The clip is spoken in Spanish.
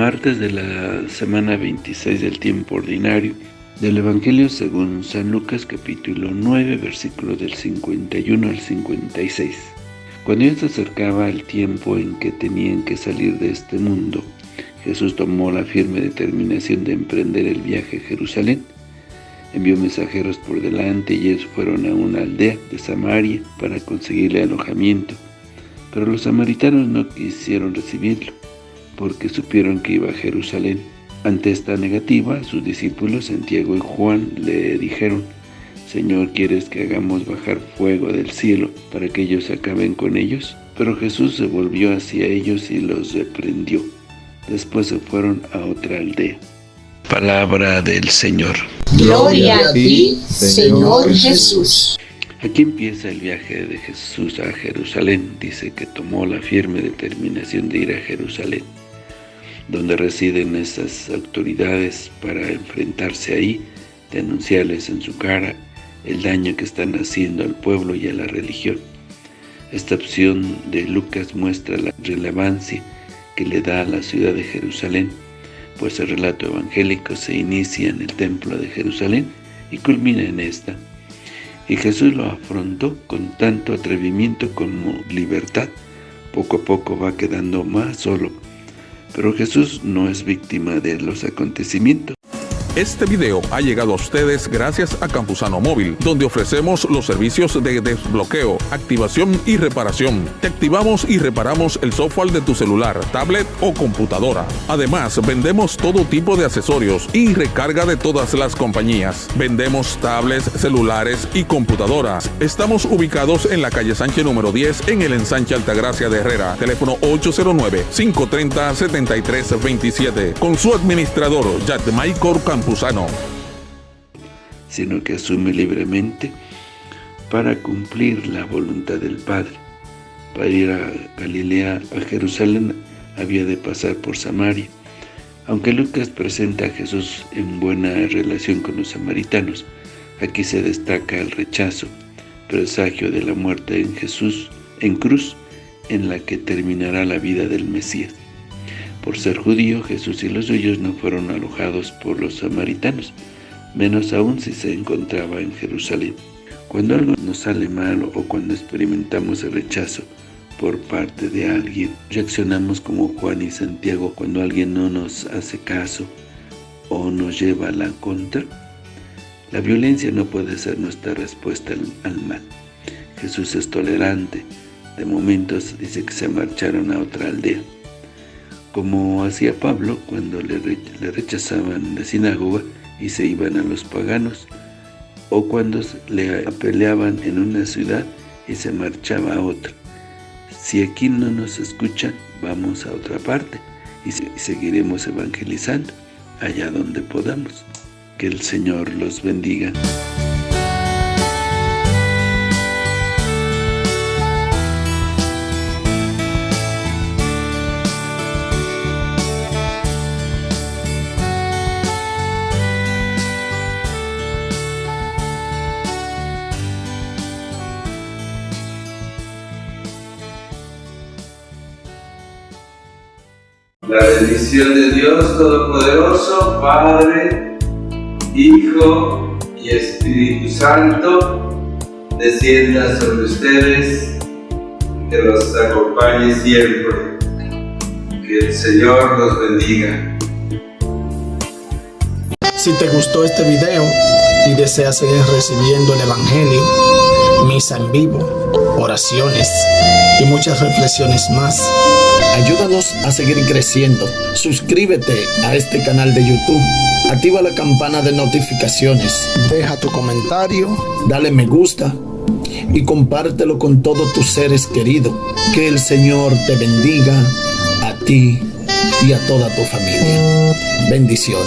Martes de la semana 26 del tiempo ordinario del Evangelio según San Lucas capítulo 9 versículo del 51 al 56. Cuando ya se acercaba el tiempo en que tenían que salir de este mundo, Jesús tomó la firme determinación de emprender el viaje a Jerusalén. Envió mensajeros por delante y ellos fueron a una aldea de Samaria para conseguirle alojamiento. Pero los samaritanos no quisieron recibirlo, porque supieron que iba a Jerusalén. Ante esta negativa, sus discípulos Santiago y Juan le dijeron, Señor, ¿quieres que hagamos bajar fuego del cielo para que ellos acaben con ellos? Pero Jesús se volvió hacia ellos y los reprendió. Después se fueron a otra aldea. Palabra del Señor. Gloria a ti, Señor Jesús. Aquí empieza el viaje de Jesús a Jerusalén. Dice que tomó la firme determinación de ir a Jerusalén, donde residen esas autoridades para enfrentarse ahí, denunciarles en su cara el daño que están haciendo al pueblo y a la religión. Esta opción de Lucas muestra la relevancia que le da a la ciudad de Jerusalén, pues el relato evangélico se inicia en el templo de Jerusalén y culmina en esta. Y Jesús lo afrontó con tanto atrevimiento como libertad. Poco a poco va quedando más solo. Pero Jesús no es víctima de los acontecimientos. Este video ha llegado a ustedes gracias a Campusano Móvil, donde ofrecemos los servicios de desbloqueo, activación y reparación. Te activamos y reparamos el software de tu celular, tablet o computadora. Además, vendemos todo tipo de accesorios y recarga de todas las compañías. Vendemos tablets, celulares y computadoras. Estamos ubicados en la calle Sánchez número 10 en el ensanche Altagracia de Herrera. Teléfono 809-530-7327. Con su administrador, Yatmaicor Sino que asume libremente para cumplir la voluntad del Padre. Para ir a Galilea, a Jerusalén, había de pasar por Samaria. Aunque Lucas presenta a Jesús en buena relación con los samaritanos, aquí se destaca el rechazo, presagio de la muerte en Jesús, en cruz, en la que terminará la vida del Mesías. Por ser judío, Jesús y los suyos no fueron alojados por los samaritanos, menos aún si se encontraba en Jerusalén. Cuando algo nos sale mal o cuando experimentamos el rechazo por parte de alguien, reaccionamos como Juan y Santiago cuando alguien no nos hace caso o nos lleva a la contra. La violencia no puede ser nuestra respuesta al mal. Jesús es tolerante. De momentos dice que se marcharon a otra aldea como hacía Pablo cuando le, rechazaban la sinagoga y se iban a los paganos, o cuando le apeleaban en una ciudad y se marchaba a otra. Si aquí no nos escuchan, vamos a otra parte y seguiremos evangelizando allá donde podamos. Que el Señor los bendiga. La bendición de Dios Todopoderoso, Padre, Hijo y Espíritu Santo, descienda sobre ustedes, que los acompañe siempre. Que el Señor los bendiga. Si te gustó este video y deseas seguir recibiendo el Evangelio, misa en vivo, oraciones y muchas reflexiones más, Ayúdanos a seguir creciendo. Suscríbete a este canal de YouTube. Activa la campana de notificaciones. Deja tu comentario. Dale me gusta. Y compártelo con todos tus seres queridos. Que el Señor te bendiga a ti y a toda tu familia. Bendiciones.